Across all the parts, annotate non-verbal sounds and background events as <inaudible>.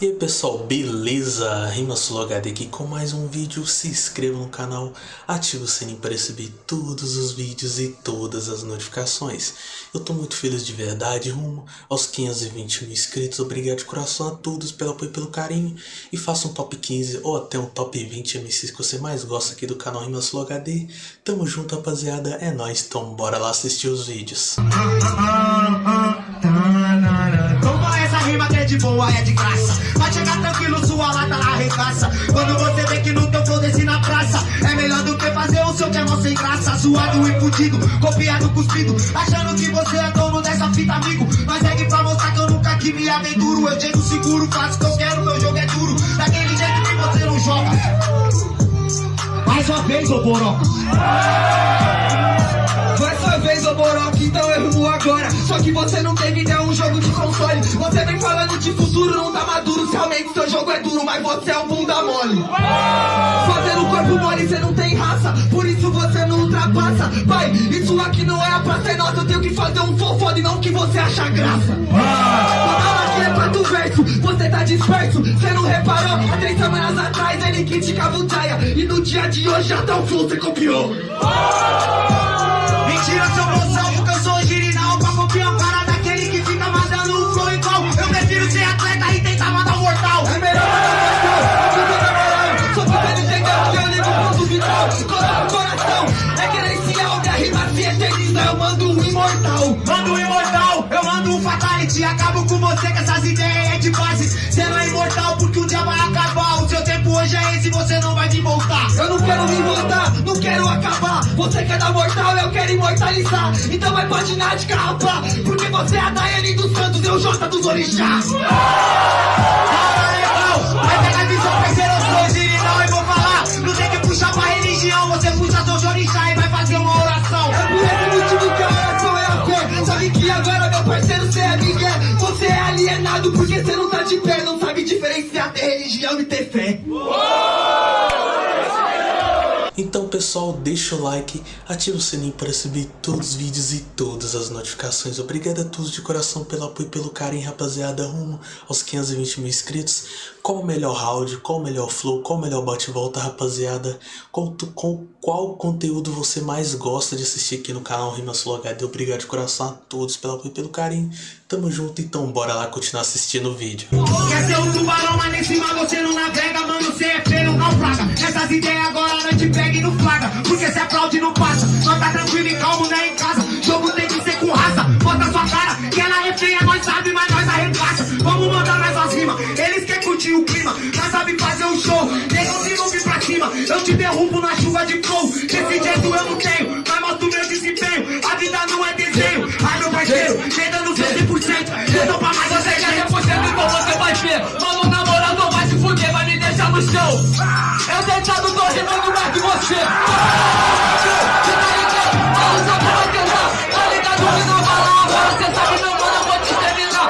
E aí pessoal, beleza? Rimasul HD aqui com mais um vídeo, se inscreva no canal, ative o sininho para receber todos os vídeos e todas as notificações. Eu tô muito feliz de verdade, rumo aos 520 mil inscritos, obrigado de coração a todos pelo apoio e pelo carinho. E faça um top 15 ou até um top 20 MCs que você mais gosta aqui do canal Rimasul HD. Tamo junto rapaziada, é nóis, então bora lá assistir os vídeos. <laughs> de boa, é de graça. Vai chegar tranquilo, sua lata arregaça. Quando você vê que no teu flow desce na praça, é melhor do que fazer o seu que é mó sem graça. Zoado e fudido, copiado, cuspido. Achando que você é dono dessa fita, amigo. Mas segue pra mostrar que eu nunca que me aventuro. Eu chego seguro, faço o que eu quero, meu jogo é duro. Daquele jeito que você não joga. Mais uma vez, ô Boroca. Vez, ô Boroque, então eu rumo agora. Só que você não teve ideia, um jogo de console. Você vem falando de futuro, não tá maduro. Realmente seu jogo é duro, mas você é um bunda mole. Fazendo corpo mole, você não tem raça. Por isso você ultrapassa Pai, isso aqui não é a praça, é nossa Eu tenho que fazer um fofado e não que você acha graça. Toda aqui é quatro verso, você tá disperso. Você não reparou, há três semanas atrás Ele criticava o Jaya E no dia de hoje até o flow você copiou. Mentira, seu moção, porque eu sou original Pra copiar o cara daquele que fica mandando um flow igual. Eu prefiro ser atleta e tentar Acabo com você com essas ideias é de base. Você não é imortal porque um dia vai acabar. O seu tempo hoje é esse, você não vai me voltar. Eu não quero me voltar, não quero acabar. Você quer dar mortal, eu quero imortalizar. Então vai patinar de carrapá Porque você é a Daiane dos Santos, eu Jota dos Orixás. Ah, legal, vai pegar visão, parceiro, eu sou original E vou falar, não tem que puxar pra religião Você puxa seu jorixá alienado porque você não tá de pé Não sabe diferenciar ter religião e ter fé. Então pessoal, deixa o like, ativa o sininho para receber todos os vídeos e todas as notificações. Obrigado a todos de coração pelo apoio e pelo carinho, rapaziada, rumo aos 520 mil inscritos. Qual o melhor round, qual o melhor flow, qual o melhor bate-volta, rapaziada? Qual, com, qual conteúdo você mais gosta de assistir aqui no canal Rimas Flow HD? Obrigado de coração a todos pelo apoio e pelo carinho. Tamo junto, então bora lá continuar assistindo o vídeo. Quer ser um tubarão, mas nem cima você não navega Mano, é Essas ideias agora não te pega e não flaga. Porque se aplaude não passa Nós tá tranquilo e calmo, né, em casa. Jogo tem que ser com raça. Bota sua cara, que ela é feia, nós sabe, mas nós arregaça. Vamos mandar mais umas rimas. Eles querem curtir o clima Nós sabe fazer um show. Negão se não pra cima Eu te derrubo na chuva de flow. Desse jeito eu não tenho Mas mostro meu desempenho. A vida não é desenho Eu deitado tô rimando mais que você Você tá ligado? Eu só vou tentar. Tá ligado? Que não vai lá. Agora Você sabe meu mano, eu vou te terminar.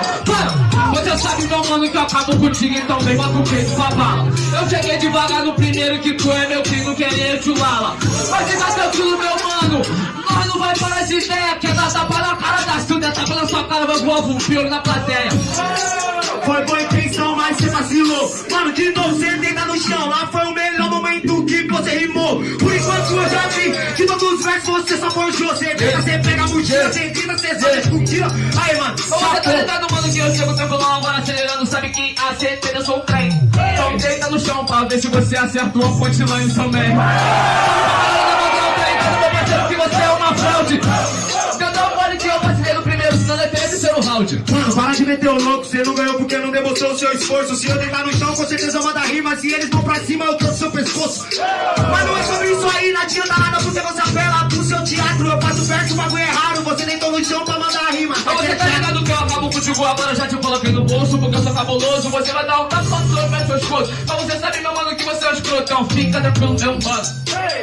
Você sabe meu mano que eu acabo contigo Então vem bota o peito pra bala Eu cheguei devagar no primeiro que tu é meu filho Querer te lala. Mas fica tranquilo meu mano. Nós não vai parar de ideia Quer dar tapa na cara da Silvia Tapa na sua cara, vai voar um pior na plateia. Foi boa intenção, mas você vacilou. Mano, de versos você só forjou Você deita, você pega a mochila Você grita, você só discutila Aí, mano, Você tá ligado, mano, que eu chego tranquilão agora acelerando Sabe que a certeza eu sou o trem Então deita no chão pra ver se você acertou a punchline também Meu parceiro, que você é uma fraude Cantar mole que eu passei Mano, para de meter o louco, você não ganhou porque não demonstrou o seu esforço. Se eu deitar no chão, com certeza eu mando rima. Se eles vão pra cima, eu trouxe seu pescoço. Mas não é sobre isso aí, não adianta nada porque você apela pro seu teatro. Eu faço verso, o bagulho é raro. Você deitou no chão pra mandar rima. Mas você tá ligado que eu acabo contigo agora, já te coloquei no bolso Porque eu sou cabuloso, você vai dar um tapa no seu pé, seu escudo Mas você sabe, meu mano, que você é um escrotão Fica tranquilo, meu mano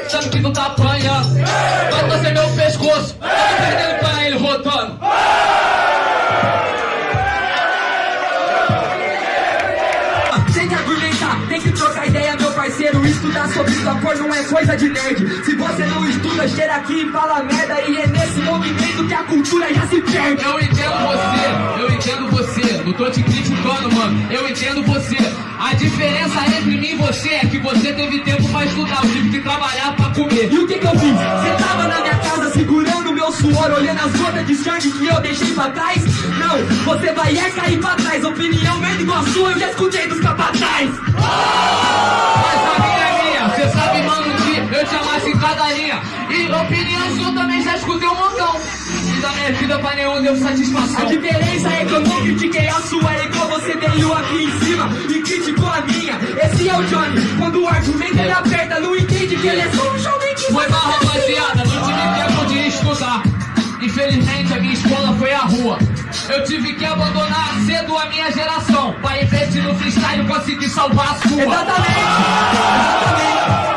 Sabe que tu tá apanhando Vai torcer meu pescoço Tá perdendo pra ele rodando Sem que argumentar, tem que trocar ideia, meu parceiro estudar sobre sua cor não é coisa de nerd. Se você não estuda, cheira aqui e fala merda. E é nesse movimento que a cultura já se perde. Eu entendo você, eu entendo você. Não tô te criticando, mano. Eu entendo você. A diferença entre mim e você é que você teve tempo pra estudar. Eu tive que trabalhar pra comer. E o que que eu fiz? Você tava na minha casa meu suor, olhando as gotas de sangue que eu deixei pra trás? Não, você vai é cair pra trás. Opinião verde igual a sua, eu já escutei dos capataz. Mas a minha é minha. Você sabe, mano, que eu te amasse em cada linha. E opinião sua também já escutei um montão. E da minha vida pra nenhum deu A satisfação. diferença é que eu não critiquei a sua, é igual você veio aqui em cima e criticou a minha. Esse é o Johnny, quando o argumento ele aperta, não entende que ele é só um jovem que Foi mal, rapaziada, não tive tempo de Infelizmente, a minha escola foi a rua. Eu tive que abandonar cedo a minha geração. Para investir no freestyle conseguir salvar a sua. Exatamente! Exatamente!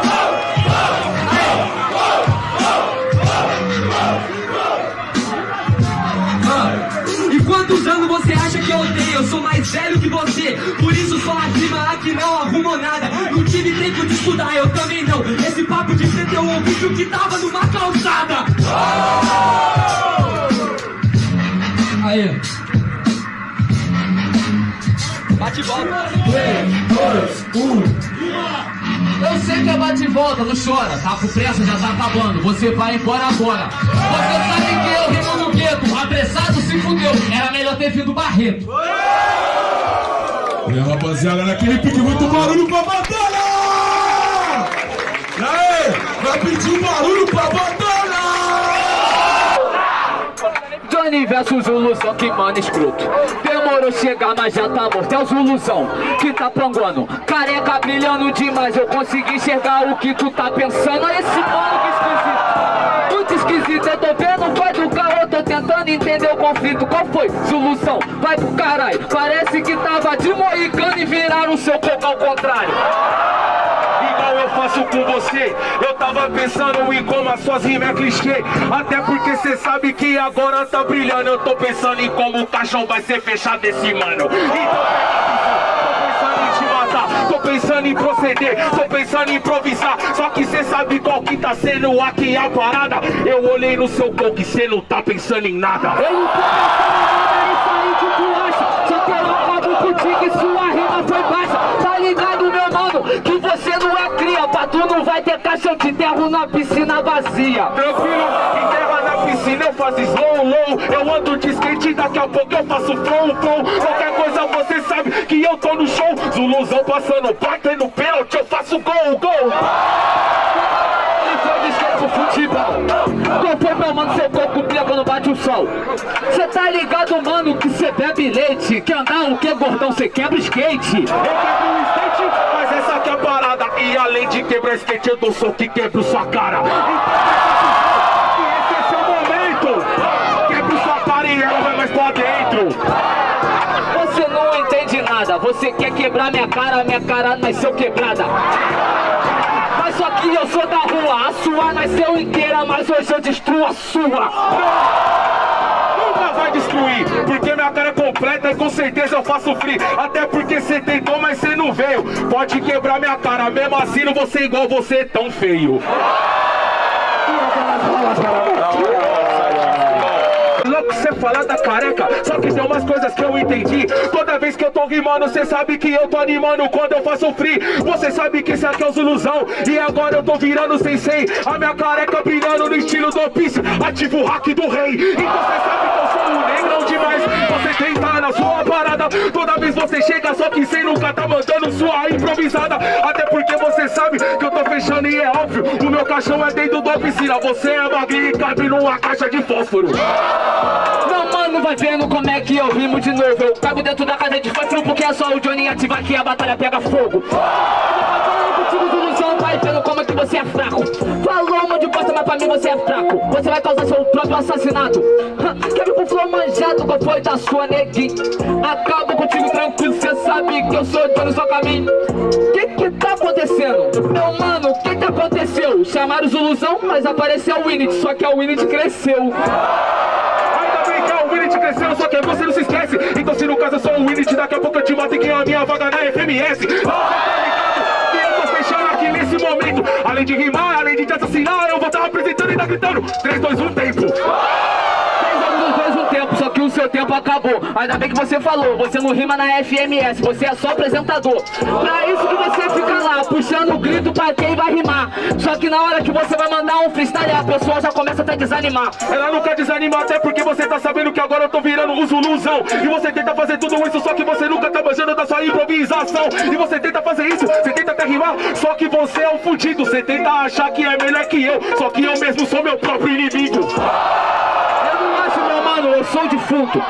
Mais velho que você Por isso só rima aqui não arrumou nada Não tive tempo de estudar, eu também não Esse papo de ser eu ouvi o que tava numa calçada Aí. Bate e volta Eu sei que é bate e volta, não chora. Tá com pressa, já tá acabando. Você vai embora agora. Você sabe que eu rimo no gueto. Apressado se fudeu. Era melhor ter vindo Barreto. Aí, rapaziada, naquele pique muito barulho pra batalha! E aí, vai pedir um barulho pra batalha! Johnny versus Zuluzão, que mano escroto. Demorou chegar, mas já tá morto. É o Zuluzão que tá panguando Careca brilhando demais Eu consegui enxergar o que tu tá pensando. Olha esse mano que esquisito. Muito esquisito, eu tô vendo Vai do carro, eu tô tentando entender o conflito. Qual foi? Zuluzão, vai pro caralho Parece que tava de moicano E viraram o seu coco ao contrário. Igual eu faço com você. Eu tava pensando em como as suas rimas é clichê. Até porque cê sabe que agora tá brilhando. Eu tô pensando em como o caixão vai ser fechado esse mano. Então tô pensando em proceder, tô pensando em improvisar. Só que cê sabe qual que tá sendo aqui a parada. Eu olhei no seu coco e cê não tá pensando em nada. Eu não tô pensando em eu acabo contigo e sua rima foi baixa. Tá ligado, meu mano, que você não é cria Pra tu não vai ter caixa, eu te enterro na piscina vazia. Tranquilo, enterra na piscina, eu faço slow, low. Eu ando de skate, daqui a pouco eu faço flow, flow. Qualquer coisa você sabe que eu tô no show. Zuluzão passando, batendo pênalti, eu faço gol, gol. Ele foi pro futebol. Qual foi, meu mano, bate o sol. Cê tá ligado, mano, que cê bebe leite? Que andar o que, gordão, cê quebra skate? Eu quebro o skate, mas essa aqui é a parada. E além de quebrar skate, eu dou soco que quebro sua cara. Então esse é seu momento. Quebro sua cara e ela vai mais pra dentro. Você não entende nada. Você quer quebrar minha cara, minha cara nasceu quebrada Mas só que eu sou da rua A sua nasceu inteira, mas hoje eu destruo a sua Nunca vai destruir, porque minha cara é completa e com certeza eu faço free. Até porque cê tentou, mas cê não veio. Pode quebrar minha cara, mesmo assim não vou ser igual você tão feio. Louco cê falar da careca, só que tem umas coisas que eu entendi. Toda vez que eu tô rimando, cê sabe que eu tô animando quando eu faço free. Você sabe que esse aqui é os ilusão, e agora eu tô virando sensei. A minha careca brilhando no estilo do Piece, ativo o hack do rei. Então cê sabe que eu sou um negrão demais. Você tenta na sua parada, toda vez você chega, só que cê nunca tá mandando sua improvisada. Até porque você sabe que eu tô fechando e é óbvio. O meu caixão é dentro da piscina, você é magrinho e cabe numa caixa de fósforo. Mano vai vendo como é que eu rimo de novo. Eu cabo dentro da casa de fósforo porque é só o Johnny ativar que a batalha pega fogo. Vendo como é que você é fraco. Falou uma de bosta, mas pra mim você é fraco. Você vai causar seu próprio assassinato. Vir com flow manjado, qual foi da sua neguinho Acabo contigo tranquilo, cê sabe que eu sou Johnny, só caminho Que que tá acontecendo? Meu mano, o que que aconteceu? Chamaram os ilusão, mas apareceu o Winnet, só que a Winnet cresceu Ainda bem que é o Winnet crescendo, só que você não se esquece. Então, se no caso eu sou o Winnet, daqui a pouco eu te mato e ganho a minha vaga na FMS. Você tá ligado? Que eu tô fechando nesse momento. Além de rimar, além de te assassinar, eu vou estar apresentando e tá gritando 3, 2, 1, tempo. Fez um tempo, só que o seu tempo acabou. Ainda bem que você falou, você não rima na FMS, você é só apresentador. Pra isso que você fica lá, puxando o grito pra quem vai rimar. Só que na hora que você vai mandar um freestyle, a pessoa já começa a desanimar. Ela nunca desanima, até porque você tá sabendo que agora eu tô virando um zuluzão. E você tenta fazer tudo isso, só que você nunca tá manjando da sua improvisação. E você tenta fazer isso, você tenta até rimar, só que você é um fudido. Você tenta achar que é melhor que eu, só que eu mesmo sou meu próprio inimigo. Eu não acho, meu mano, eu sou defunto.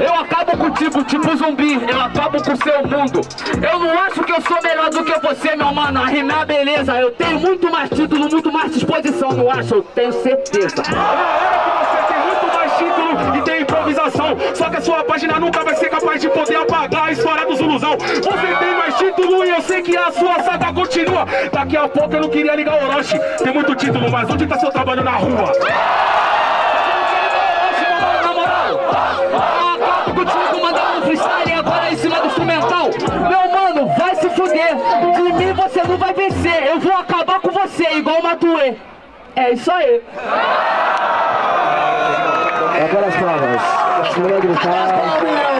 Eu acabo contigo, tipo zumbi, eu acabo com o seu mundo. Eu não acho que eu sou melhor do que você, meu mano. A rimar, beleza. Eu tenho muito mais título, muito mais disposição, não acho? Eu tenho certeza. Só que a sua página nunca vai ser capaz de poder apagar a história dos ilusão. Você tem mais título e eu sei que a sua saga continua. Daqui a pouco eu não queria ligar o Orochi. Tem muito título, mas onde tá seu trabalho na rua? Acabo contigo mandando um freestyle agora em cima do instrumental. Meu mano, vai se fuder. De mim você não vai vencer. Eu vou acabar com você, igual o Matuê. É isso aí. Agora as palmas.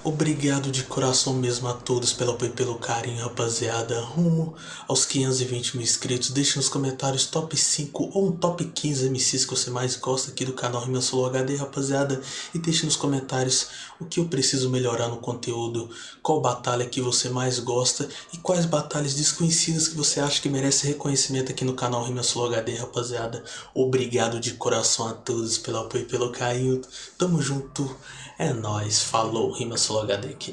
Obrigado de coração mesmo a todos pelo apoio e pelo carinho, rapaziada. Rumo aos 520 mil inscritos. Deixe nos comentários top 5 ou um top 15 MCs que você mais gosta aqui do canal Rima Solo HD, rapaziada. E deixe nos comentários o que eu preciso melhorar no conteúdo, qual batalha que você mais gosta e quais batalhas desconhecidas que você acha que merece reconhecimento aqui no canal Rima Solo HD, rapaziada. Obrigado de coração a todos pelo apoio e pelo carinho. Tamo junto. É nóis. Falou, Rima Solo aqui.